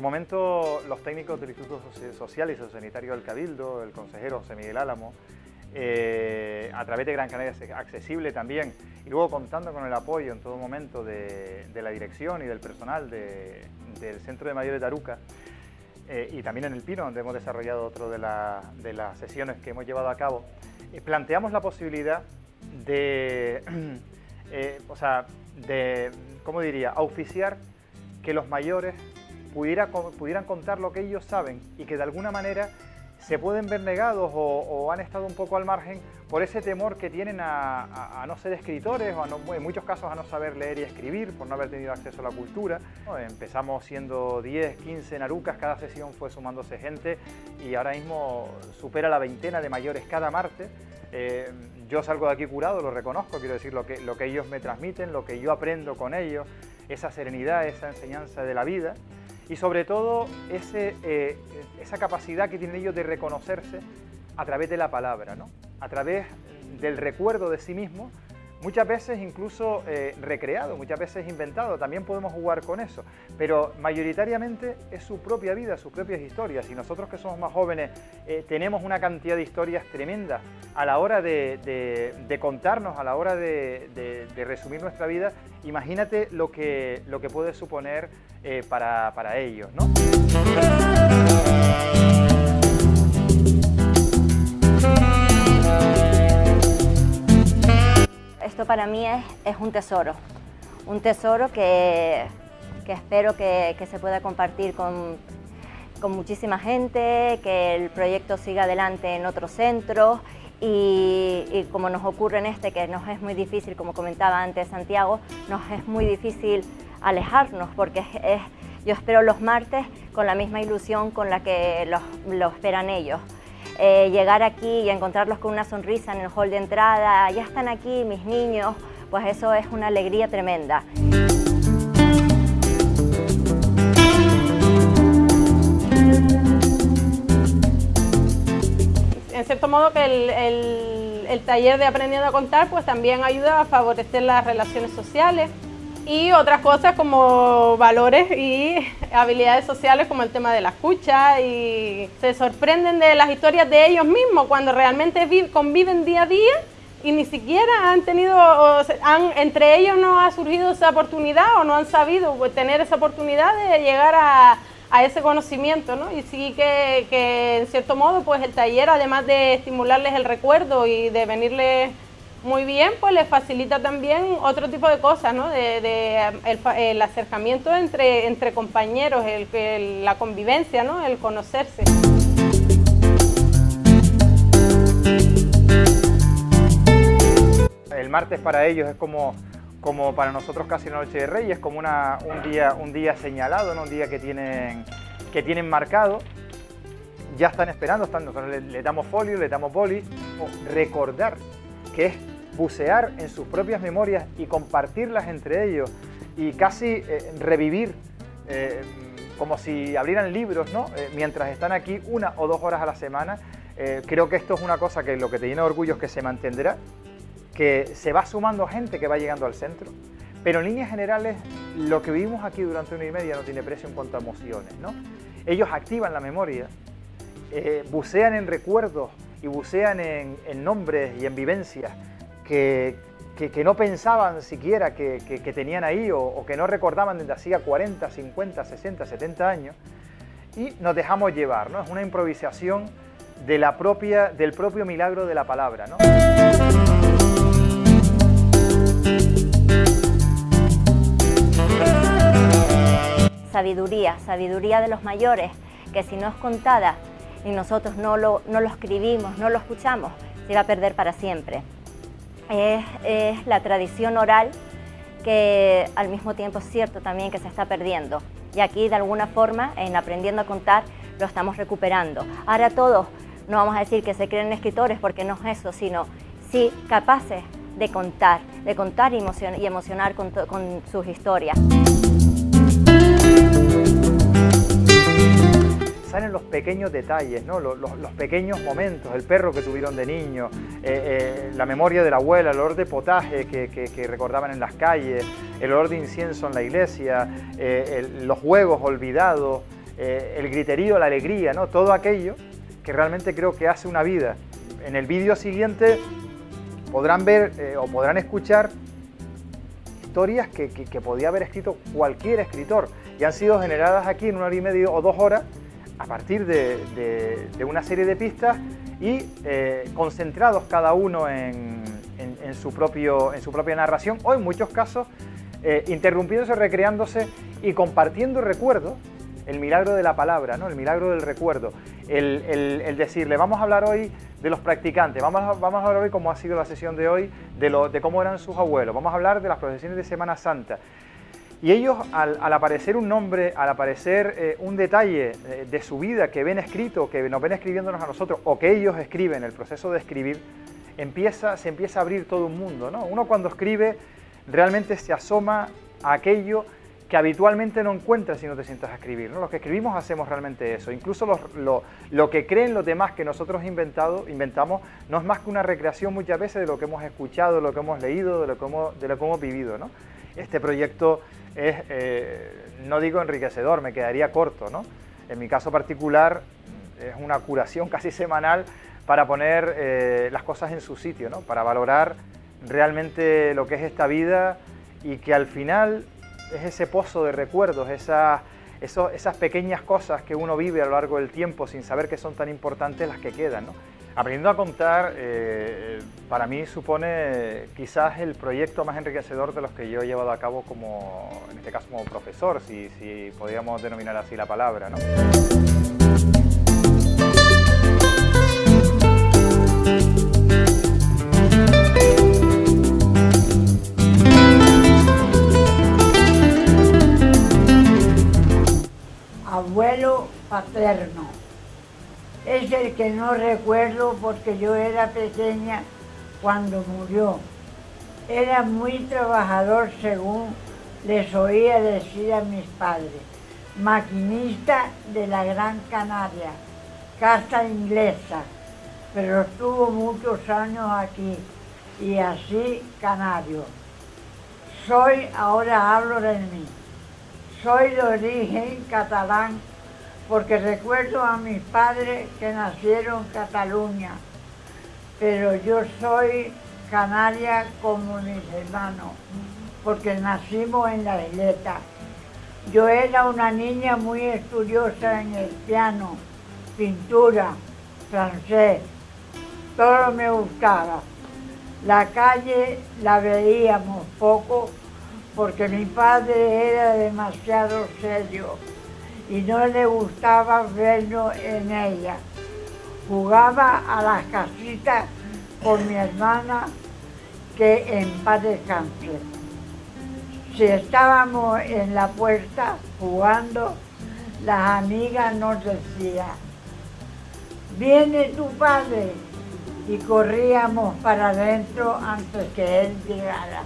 momento los técnicos del Instituto Social y Sociosanitario del Cabildo, el consejero José Miguel Álamo, eh, a través de Gran Canaria Accesible también, y luego contando con el apoyo en todo momento de, la dirección y del personal del Centro de Mayores de Aruca, eh, y también en El Pino, donde hemos desarrollado otro de, las sesiones que hemos llevado a cabo, eh, planteamos la posibilidad de, o sea, de, ¿cómo diría?, auspiciar que los mayores pudieran contar lo que ellos saben y que de alguna manera se pueden ver negados o, han estado un poco al margen por ese temor que tienen a, no ser escritores o en muchos casos a no saber leer y escribir por no haber tenido acceso a la cultura. Empezamos siendo 10, 15 narucas, cada sesión fue sumándose gente y ahora mismo supera la veintena de mayores cada martes. Eh, yo salgo de aquí curado, lo reconozco, quiero decir lo que, lo que ellos me transmiten, lo que yo aprendo con ellos, esa serenidad, esa enseñanza de la vida y sobre todo eh, esa capacidad que tienen ellos de reconocerse a través de la palabra, ¿no? a través del recuerdo de sí mismo, muchas veces incluso eh, recreado, muchas veces inventado, también podemos jugar con eso, pero mayoritariamente es su propia vida, sus propias historias, y nosotros que somos más jóvenes eh, tenemos una cantidad de historias tremendas a la hora de, contarnos, a la hora de, resumir nuestra vida, imagínate lo que, lo que puede suponer eh, para, para, ellos. ¿no? Para mí es, es un tesoro, un tesoro que, que espero que, se pueda compartir con, con muchísima gente, que el proyecto siga adelante en otros centros y, como nos ocurre en este, que nos es muy difícil, como comentaba antes Santiago, nos es muy difícil alejarnos, porque es, yo espero los martes con la misma ilusión con la que los, esperan ellos. Eh, llegar aquí y encontrarlos con una sonrisa en el hall de entrada, ya están aquí mis niños, pues eso es una alegría tremenda. En cierto modo que el, el taller de Aprendiendo a Contar pues también ayuda a favorecer las relaciones sociales, y otras cosas como valores y habilidades sociales como el tema de la escucha y se sorprenden de las historias de ellos mismos cuando realmente conviven día a día y ni siquiera han tenido, han, entre ellos no ha surgido esa oportunidad o no han sabido tener esa oportunidad de llegar a, a ese conocimiento, ¿no? Y sí que, que, en cierto modo, pues el taller, además de estimularles el recuerdo y de venirles muy bien, pues les facilita también otro tipo de cosas, ¿no? De, el, acercamiento entre, entre compañeros, el, la convivencia, ¿no? El conocerse. El martes para ellos es como, como para nosotros casi la noche de Reyes, como una, un, día, un día señalado, ¿no? un día que tienen, que tienen marcado. Ya están esperando, están, le, damos folio, le damos boli. Recordar que es bucear en sus propias memorias y compartirlas entre ellos y casi eh, revivir eh, como si abrieran libros, ¿no? Eh, mientras están aquí una o dos horas a la semana. creo que esto es una cosa que lo que te llena de orgullo es que se mantendrá, que se va sumando gente que va llegando al centro, pero en líneas generales lo que vivimos aquí durante una y media no tiene precio en cuanto a emociones, ¿no? Ellos activan la memoria, bucean en recuerdos y bucean en, en nombres y en vivencias que, no pensaban siquiera que, tenían ahí o, que no recordaban desde hacía 40, 50, 60, 70 años y nos dejamos llevar, ¿no? Es una improvisación de la propia, del propio milagro de la palabra, ¿no? Sabiduría, sabiduría de los mayores, que si no es contada y nosotros no lo, no lo escribimos, no lo escuchamos, se va a perder para siempre es, la tradición oral que al mismo tiempo es cierto también que se está perdiendo. Y aquí de alguna forma, en aprendiendo a contar, lo estamos recuperando. Ahora todos, no vamos a decir que se creen escritores porque no es eso, sino sí capaces de contar, de contar y, emocionar con sus historias. Salen los pequeños detalles, ¿no? los, pequeños momentos, el perro que tuvieron de niño, eh, eh, la memoria de la abuela, el olor de potaje que, recordaban en las calles, el olor de incienso en la iglesia, eh, los juegos olvidados, eh, el griterío, la alegría, ¿no? todo aquello que realmente creo que hace una vida. En el vídeo siguiente podrán ver eh, o podrán escuchar historias que, podía haber escrito cualquier escritor y han sido generadas aquí en una hora y media o dos horas a partir de, una serie de pistas y eh, concentrados cada uno en, su propio, en su propia narración o en muchos casos eh, interrumpiéndose, recreándose y compartiendo recuerdos el milagro de la palabra, ¿no? el milagro del recuerdo, el, decirle, vamos a hablar hoy de los practicantes, vamos a, vamos a hablar hoy, como ha sido la sesión de hoy, de, lo, de cómo eran sus abuelos, vamos a hablar de las procesiones de Semana Santa. Y ellos, al, aparecer un nombre, al aparecer eh, un detalle eh, de su vida que ven escrito, que nos ven escribiéndonos a nosotros, o que ellos escriben, el proceso de escribir, empieza, se empieza a abrir todo un mundo. ¿no? Uno cuando escribe realmente se asoma a aquello que habitualmente no encuentras si no te sientas a escribir. ¿no? Los que escribimos hacemos realmente eso. Incluso lo, que creen los demás que nosotros inventado, inventamos no es más que una recreación muchas veces de lo que hemos escuchado, de lo que hemos leído, de lo que hemos, de lo que hemos vivido. ¿no? Este proyecto es, eh, no digo enriquecedor, me quedaría corto. ¿no? En mi caso particular es una curación casi semanal para poner eh, las cosas en su sitio, ¿no? para valorar realmente lo que es esta vida y que al final es ese pozo de recuerdos, esas, esas pequeñas cosas que uno vive a lo largo del tiempo sin saber que son tan importantes las que quedan. ¿no? Aprendiendo a contar, eh, para mí supone quizás el proyecto más enriquecedor de los que yo he llevado a cabo como, en este caso como profesor, si, si podríamos denominar así la palabra. ¿no? abuelo paterno. Es el que no recuerdo porque yo era pequeña cuando murió. Era muy trabajador según les oía decir a mis padres. Maquinista de la Gran Canaria, casa inglesa, pero estuvo muchos años aquí y así canario. Soy, ahora hablo de mí soy de origen catalán porque recuerdo a mis padres que nacieron en Cataluña, pero yo soy canaria como mis hermanos, porque nacimos en la isleta. Yo era una niña muy estudiosa en el piano, pintura, francés, todo me gustaba. La calle la veíamos poco porque mi padre era demasiado serio y no le gustaba vernos en ella. Jugaba a las casitas con mi hermana que en paz descanse. Si estábamos en la puerta jugando, las amigas nos decían, viene tu padre, y corríamos para adentro antes que él llegara.